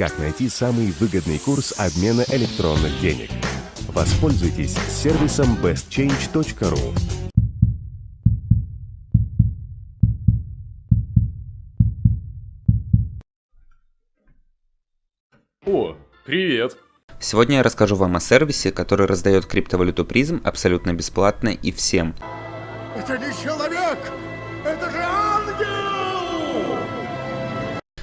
Как найти самый выгодный курс обмена электронных денег? Воспользуйтесь сервисом bestchange.ru. О, привет! Сегодня я расскажу вам о сервисе, который раздает криптовалюту призм абсолютно бесплатно и всем. Это не человек! Это же ангел!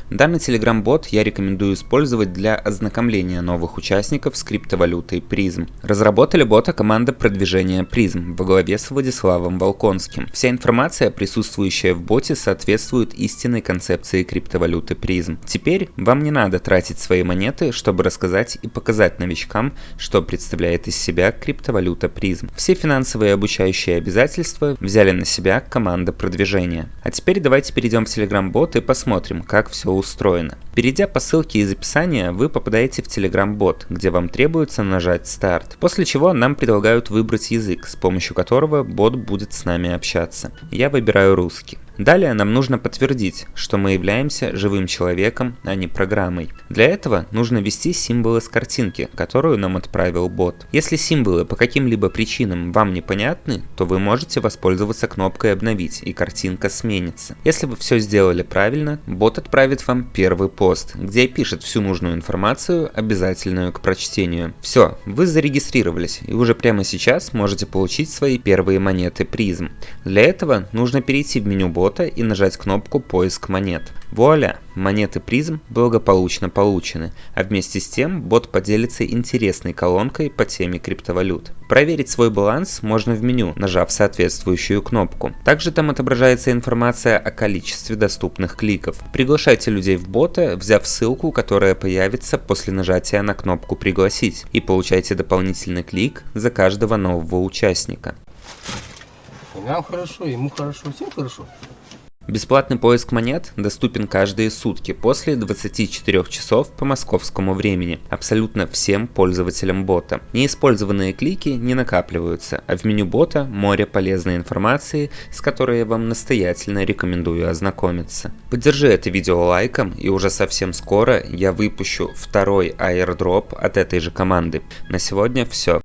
Данный Telegram-бот я рекомендую использовать для ознакомления новых участников с криптовалютой призм. Разработали бота команда продвижения призм во главе с Владиславом Волконским. Вся информация, присутствующая в боте, соответствует истинной концепции криптовалюты призм. Теперь вам не надо тратить свои монеты, чтобы рассказать и показать новичкам, что представляет из себя криптовалюта призм. Все финансовые обучающие обязательства взяли на себя команда продвижения. А теперь давайте перейдем в Telegram-бот и посмотрим, как все устроено. Перейдя по ссылке из описания, вы попадаете в Telegram-бот, где вам требуется нажать старт, после чего нам предлагают выбрать язык, с помощью которого бот будет с нами общаться. Я выбираю русский. Далее нам нужно подтвердить, что мы являемся живым человеком, а не программой. Для этого нужно ввести символы с картинки, которую нам отправил бот. Если символы по каким-либо причинам вам непонятны, то вы можете воспользоваться кнопкой «Обновить» и картинка сменится. Если вы все сделали правильно, бот отправит вам первый пост, где пишет всю нужную информацию, обязательную к прочтению. Все, вы зарегистрировались и уже прямо сейчас можете получить свои первые монеты призм. Для этого нужно перейти в меню бота бота и нажать кнопку «Поиск монет». Вуаля! Монеты призм благополучно получены, а вместе с тем бот поделится интересной колонкой по теме криптовалют. Проверить свой баланс можно в меню, нажав соответствующую кнопку. Также там отображается информация о количестве доступных кликов. Приглашайте людей в бота, взяв ссылку, которая появится после нажатия на кнопку «Пригласить» и получайте дополнительный клик за каждого нового участника. Нам хорошо, ему хорошо, всем хорошо. Бесплатный поиск монет доступен каждые сутки после 24 часов по московскому времени, абсолютно всем пользователям бота. Неиспользованные клики не накапливаются, а в меню бота море полезной информации, с которой я вам настоятельно рекомендую ознакомиться. Поддержи это видео лайком и уже совсем скоро я выпущу второй airdrop от этой же команды. На сегодня все.